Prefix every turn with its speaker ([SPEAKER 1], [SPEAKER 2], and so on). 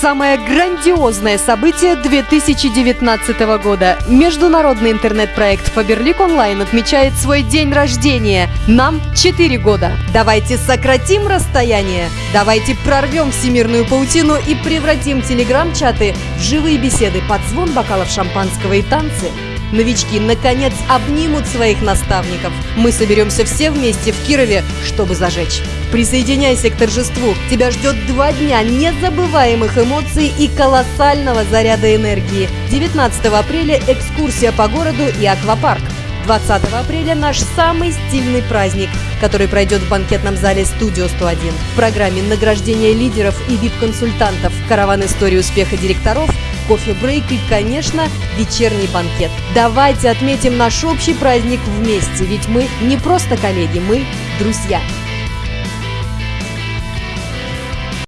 [SPEAKER 1] Самое грандиозное событие 2019 года. Международный интернет-проект Фаберлик Онлайн отмечает свой день рождения. Нам 4 года. Давайте сократим расстояние. Давайте прорвем всемирную паутину и превратим телеграм-чаты в живые беседы под звон бокалов шампанского и танцы. Новички наконец обнимут своих наставников. Мы соберемся все вместе в Кирове, чтобы зажечь. Присоединяйся к торжеству. Тебя ждет два дня незабываемых эмоций и колоссального заряда энергии. 19 апреля экскурсия по городу и аквапарк. 20 апреля наш самый стильный праздник, который пройдет в банкетном зале «Студио 101». В программе награждения лидеров и вип-консультантов, караван истории успеха директоров – кофе-брейк и, конечно, вечерний банкет. Давайте отметим наш общий праздник вместе, ведь мы не просто коллеги, мы друзья.